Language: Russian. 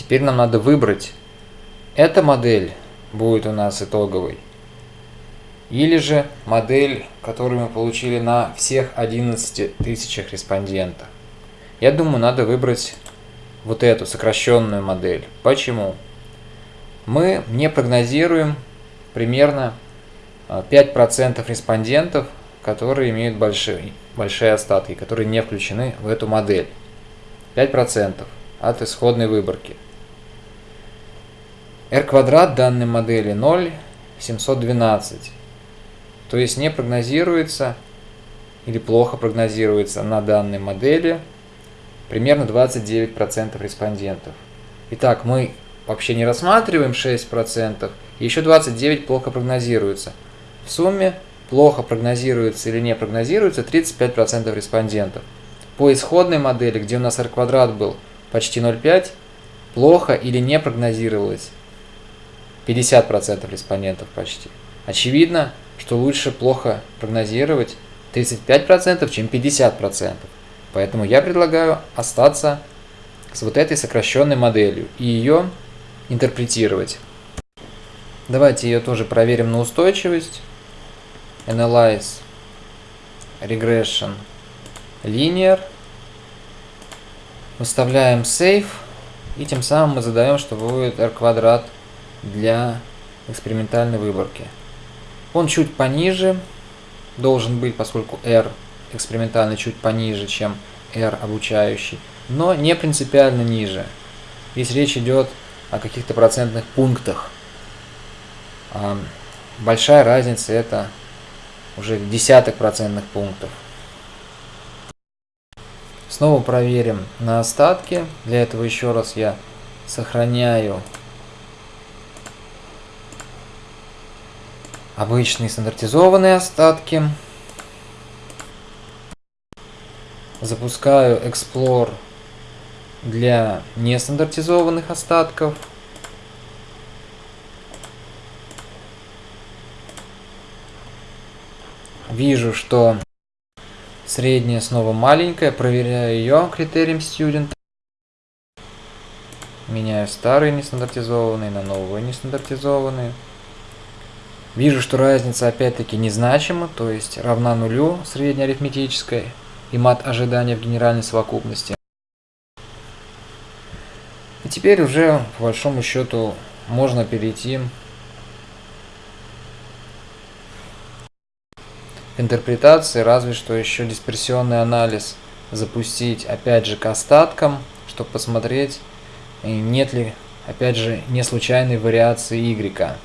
Теперь нам надо выбрать, эта модель будет у нас итоговой, или же модель, которую мы получили на всех 11 тысячах респондентов. Я думаю, надо выбрать вот эту сокращенную модель. Почему? Мы не прогнозируем примерно 5% а, респондентов, которые имеют большие, большие остатки, которые не включены в эту модель. 5% от исходной выборки. R квадрат данной модели 0,712. То есть не прогнозируется или плохо прогнозируется на данной модели примерно 29% респондентов. Итак, мы вообще не рассматриваем 6%, и еще 29% плохо прогнозируется. В сумме плохо прогнозируется или не прогнозируется 35% респондентов. По исходной модели, где у нас r квадрат был почти 0,5, плохо или не прогнозировалось 50% респондентов почти. Очевидно, что лучше плохо прогнозировать 35%, чем 50%. Поэтому я предлагаю остаться с вот этой сокращенной моделью и ее интерпретировать. Давайте ее тоже проверим на устойчивость. Analyze Regression Linear. Выставляем Save. И тем самым мы задаем, что будет r квадрат для экспериментальной выборки. Он чуть пониже должен быть, поскольку r экспериментальный чуть пониже, чем r обучающий, но не принципиально ниже. Здесь речь идет о каких-то процентных пунктах. Большая разница это уже десяток процентных пунктов. Снова проверим на остатки. Для этого еще раз я сохраняю обычные стандартизованные остатки. Запускаю Explore для нестандартизованных остатков. Вижу, что средняя снова маленькая. Проверяю ее критерием Student. Меняю старые нестандартизованные на новые нестандартизованные. Вижу, что разница опять-таки незначима, то есть равна нулю среднеарифметической и мат ожидания в генеральной совокупности. И теперь уже, по большому счету, можно перейти к интерпретации, разве что еще дисперсионный анализ запустить, опять же, к остаткам, чтобы посмотреть, нет ли, опять же, не случайной вариации y.